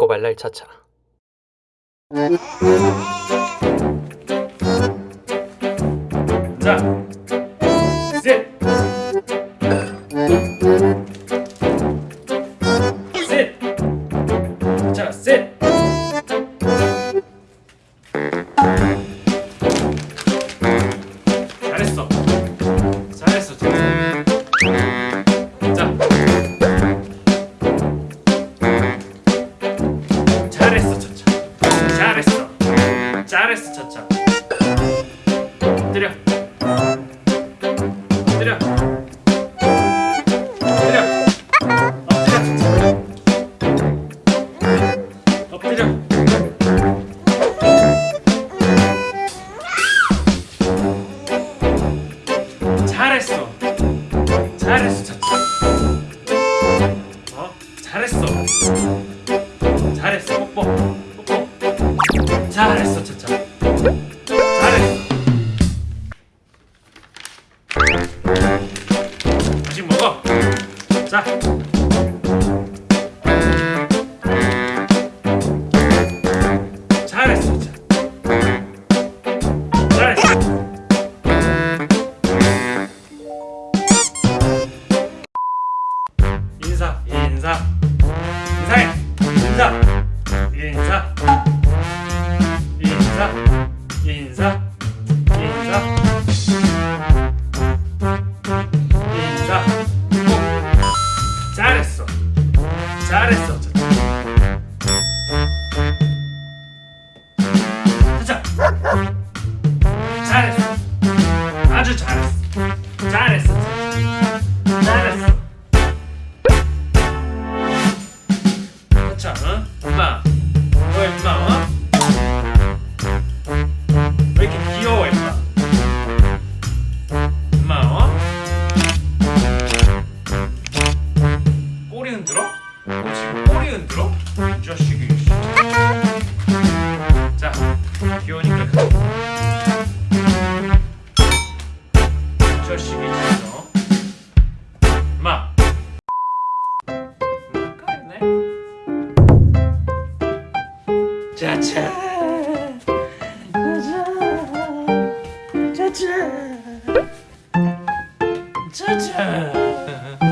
꼬발랄 차차. 자, 잘했어, 차차. 잘했어, 차차. 어? 잘했어. 잘했어. 잘했어, 차차. 자. 잘했어. 인사, 인사. 인사, 인사, 인사, 인사, 인사. 인사. 꼭 잘했어. 잘했어 자. 잘 꼬리 흔들어? 이 자식이. 자 귀여우니까. 이 자식이 진짜 마 짜차. 짜차